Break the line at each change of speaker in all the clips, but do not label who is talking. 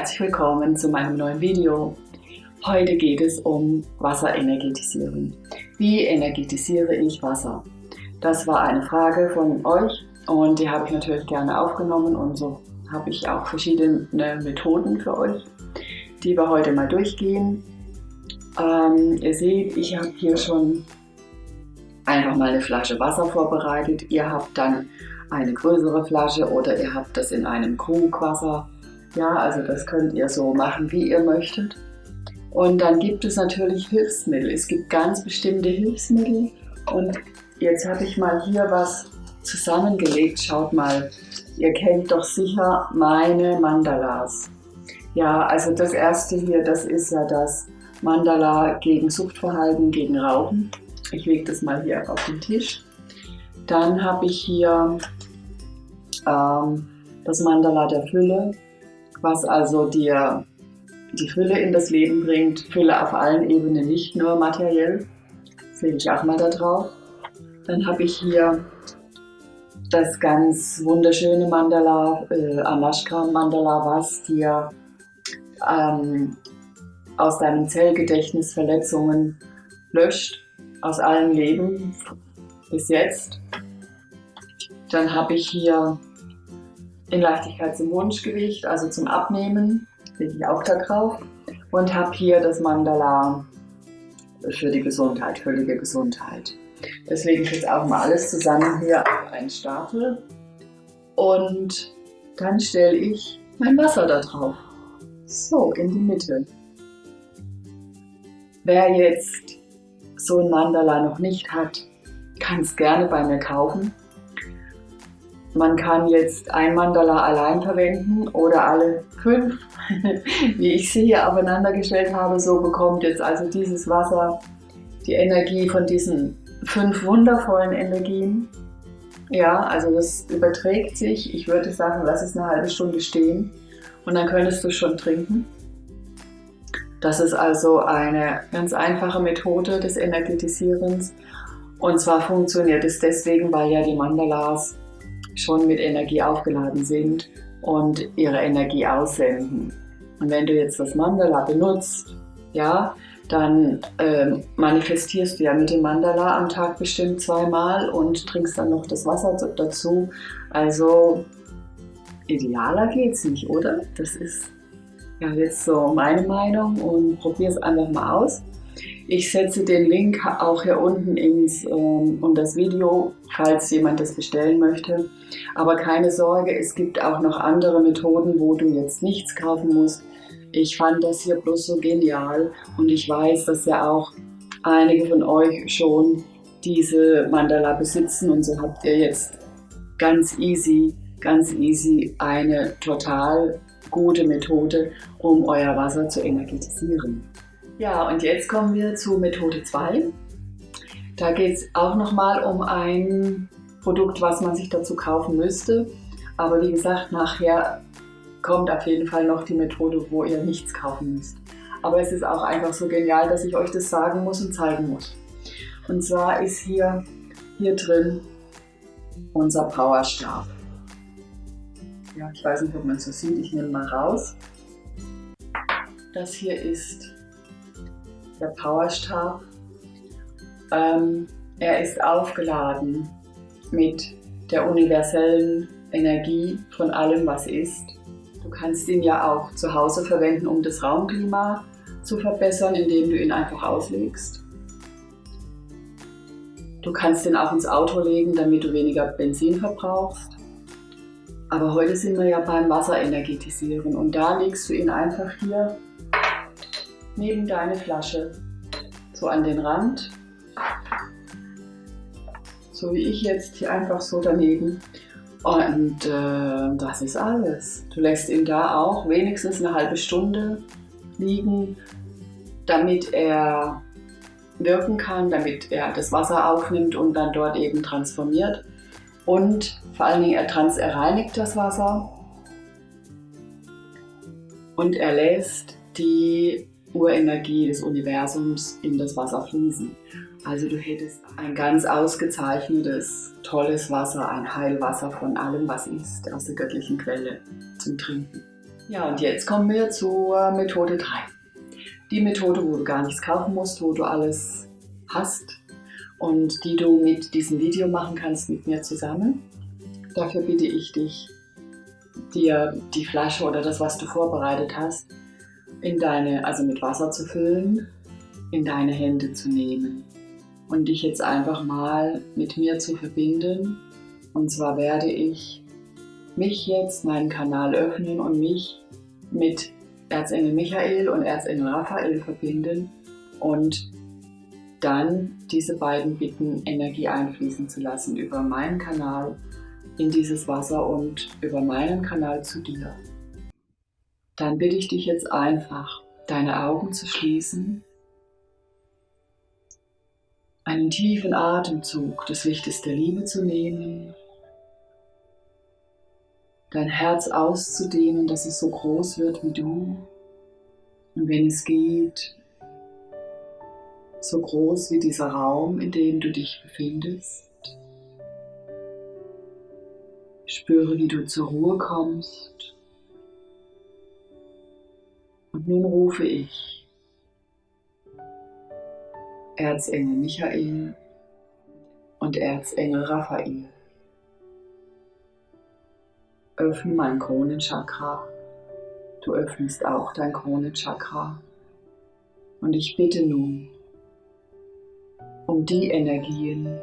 herzlich willkommen zu meinem neuen Video. Heute geht es um Wasserenergetisieren. Wie energetisiere ich Wasser? Das war eine Frage von euch und die habe ich natürlich gerne aufgenommen und so habe ich auch verschiedene Methoden für euch, die wir heute mal durchgehen. Ähm, ihr seht, ich habe hier schon einfach mal eine Flasche Wasser vorbereitet. Ihr habt dann eine größere Flasche oder ihr habt das in einem Krug Wasser ja, also das könnt ihr so machen, wie ihr möchtet. Und dann gibt es natürlich Hilfsmittel. Es gibt ganz bestimmte Hilfsmittel. Und jetzt habe ich mal hier was zusammengelegt. Schaut mal, ihr kennt doch sicher meine Mandalas. Ja, also das erste hier, das ist ja das Mandala gegen Suchtverhalten, gegen Rauchen. Ich lege das mal hier auf den Tisch. Dann habe ich hier ähm, das Mandala der Fülle was also dir die Fülle in das Leben bringt. Fülle auf allen Ebenen, nicht nur materiell. Das lege ich auch mal da drauf. Dann habe ich hier das ganz wunderschöne Mandala, äh, Anashkam Mandala, was dir ähm, aus deinem Zellgedächtnis Verletzungen löscht, aus allen Leben bis jetzt. Dann habe ich hier in Leichtigkeit zum Wunschgewicht, also zum Abnehmen, lege ich auch da drauf. Und habe hier das Mandala für die Gesundheit, völlige Gesundheit. Das lege ich jetzt auch mal alles zusammen hier auf einen Stapel. Und dann stelle ich mein Wasser da drauf. So, in die Mitte. Wer jetzt so ein Mandala noch nicht hat, kann es gerne bei mir kaufen. Man kann jetzt ein Mandala allein verwenden oder alle fünf, wie ich sie hier aufeinander gestellt habe. So bekommt jetzt also dieses Wasser die Energie von diesen fünf wundervollen Energien. Ja, also das überträgt sich. Ich würde sagen, lass es eine halbe Stunde stehen und dann könntest du schon trinken. Das ist also eine ganz einfache Methode des Energetisierens. Und zwar funktioniert es deswegen, weil ja die Mandalas schon mit Energie aufgeladen sind und ihre Energie aussenden. Und wenn du jetzt das Mandala benutzt, ja, dann äh, manifestierst du ja mit dem Mandala am Tag bestimmt zweimal und trinkst dann noch das Wasser dazu. Also idealer geht es nicht, oder? Das ist ja jetzt so meine Meinung und probier es einfach mal aus. Ich setze den Link auch hier unten ins, ähm, um das Video, falls jemand das bestellen möchte. Aber keine Sorge, es gibt auch noch andere Methoden, wo du jetzt nichts kaufen musst. Ich fand das hier bloß so genial und ich weiß, dass ja auch einige von euch schon diese Mandala besitzen und so habt ihr jetzt ganz easy, ganz easy eine total gute Methode, um euer Wasser zu energetisieren. Ja, und jetzt kommen wir zu Methode 2. Da geht es auch nochmal um ein Produkt, was man sich dazu kaufen müsste. Aber wie gesagt, nachher kommt auf jeden Fall noch die Methode, wo ihr nichts kaufen müsst. Aber es ist auch einfach so genial, dass ich euch das sagen muss und zeigen muss. Und zwar ist hier, hier drin unser Powerstab. Ja, ich weiß nicht, ob man es so sieht. Ich nehme mal raus. Das hier ist der Powerstab. Ähm, er ist aufgeladen mit der universellen Energie von allem, was ist. Du kannst ihn ja auch zu Hause verwenden, um das Raumklima zu verbessern, indem du ihn einfach auslegst. Du kannst ihn auch ins Auto legen, damit du weniger Benzin verbrauchst. Aber heute sind wir ja beim Wasserenergetisieren und da legst du ihn einfach hier neben deine Flasche, so an den Rand, so wie ich jetzt hier einfach so daneben. Und äh, das ist alles. Du lässt ihn da auch wenigstens eine halbe Stunde liegen, damit er wirken kann, damit er das Wasser aufnimmt und dann dort eben transformiert. Und vor allen Dingen er, trans reinigt das Wasser und er lässt die Urenergie des Universums in das Wasser fließen. Also du hättest ein ganz ausgezeichnetes, tolles Wasser, ein Heilwasser von allem, was ist, aus der göttlichen Quelle zum Trinken. Ja, und jetzt kommen wir zur Methode 3. Die Methode, wo du gar nichts kaufen musst, wo du alles hast und die du mit diesem Video machen kannst mit mir zusammen. Dafür bitte ich dich, dir die Flasche oder das, was du vorbereitet hast, in deine, also mit Wasser zu füllen, in deine Hände zu nehmen und dich jetzt einfach mal mit mir zu verbinden. Und zwar werde ich mich jetzt meinen Kanal öffnen und mich mit Erzengel Michael und Erzengel Raphael verbinden und dann diese beiden bitten, Energie einfließen zu lassen über meinen Kanal in dieses Wasser und über meinen Kanal zu dir. Dann bitte ich dich jetzt einfach, deine Augen zu schließen, einen tiefen Atemzug des Lichtes der Liebe zu nehmen, dein Herz auszudehnen, dass es so groß wird wie du und wenn es geht, so groß wie dieser Raum, in dem du dich befindest. Spüre, wie du zur Ruhe kommst und nun rufe ich Erzengel Michael und Erzengel Raphael. Öffne mein Kronenchakra. Du öffnest auch dein Kronenchakra. Und ich bitte nun um die Energien,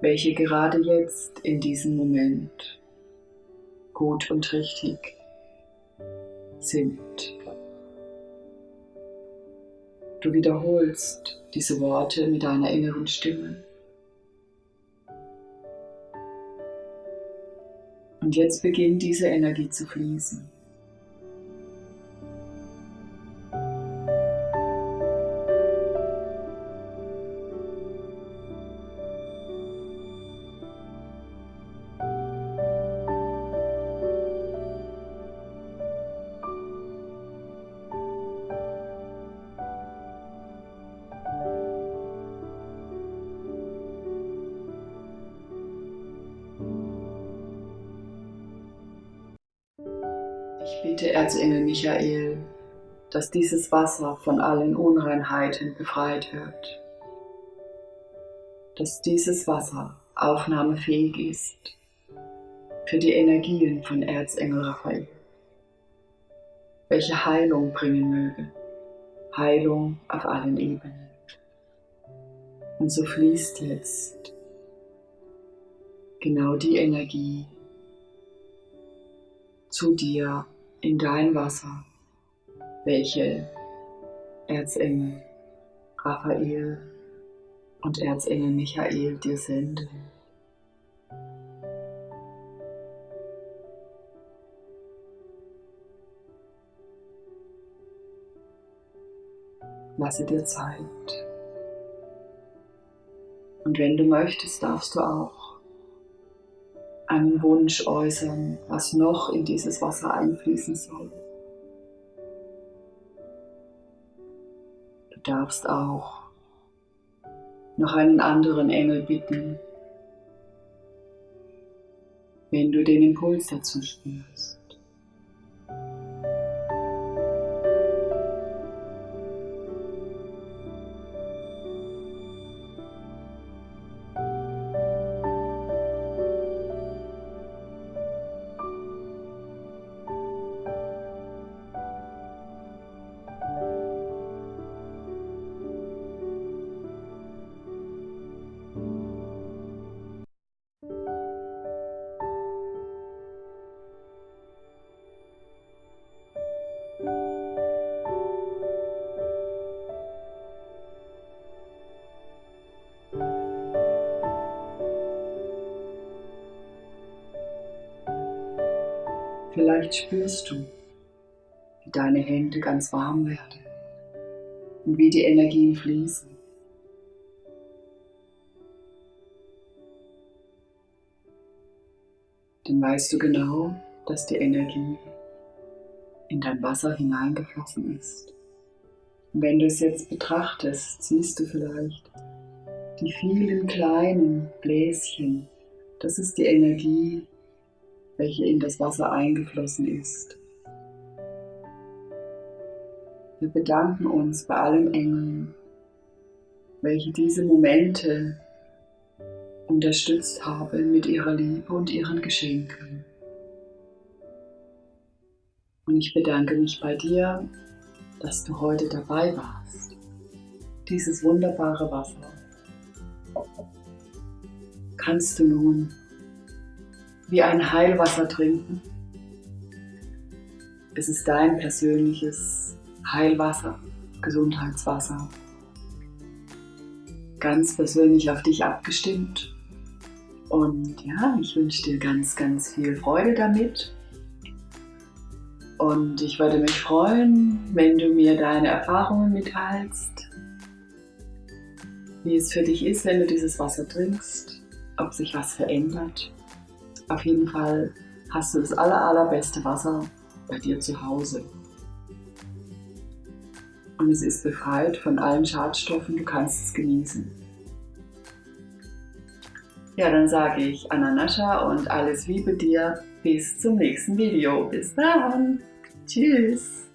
welche gerade jetzt in diesem Moment gut und richtig sind. Du wiederholst diese Worte mit deiner inneren Stimme. Und jetzt beginnt diese Energie zu fließen. Bitte Erzengel Michael, dass dieses Wasser von allen Unreinheiten befreit wird. Dass dieses Wasser aufnahmefähig ist für die Energien von Erzengel Raphael, welche Heilung bringen möge. Heilung auf allen Ebenen. Und so fließt jetzt genau die Energie zu dir in dein Wasser, welche Erzengel Raphael und Erzengel Michael dir senden. Lasse dir Zeit. Und wenn du möchtest, darfst du auch einen Wunsch äußern, was noch in dieses Wasser einfließen soll. Du darfst auch noch einen anderen Engel bitten, wenn du den Impuls dazu spürst. Vielleicht spürst du, wie deine Hände ganz warm werden und wie die Energien fließen. Dann weißt du genau, dass die Energie in dein Wasser hineingeflossen ist Und wenn du es jetzt betrachtest, siehst du vielleicht die vielen kleinen Bläschen. Das ist die Energie, welche in das Wasser eingeflossen ist. Wir bedanken uns bei allen Engeln, welche diese Momente unterstützt haben mit ihrer Liebe und ihren Geschenken. Und ich bedanke mich bei dir, dass du heute dabei warst. Dieses wunderbare Wasser kannst du nun wie ein Heilwasser trinken. Es ist dein persönliches Heilwasser, Gesundheitswasser. Ganz persönlich auf dich abgestimmt. Und ja, ich wünsche dir ganz, ganz viel Freude damit. Und ich würde mich freuen, wenn du mir deine Erfahrungen mitteilst, wie es für dich ist, wenn du dieses Wasser trinkst, ob sich was verändert. Auf jeden Fall hast du das aller, allerbeste Wasser bei dir zu Hause. Und es ist befreit von allen Schadstoffen, du kannst es genießen. Ja, dann sage ich Ananascha und alles Liebe dir. Bis zum nächsten Video. Bis dann. Tschüss.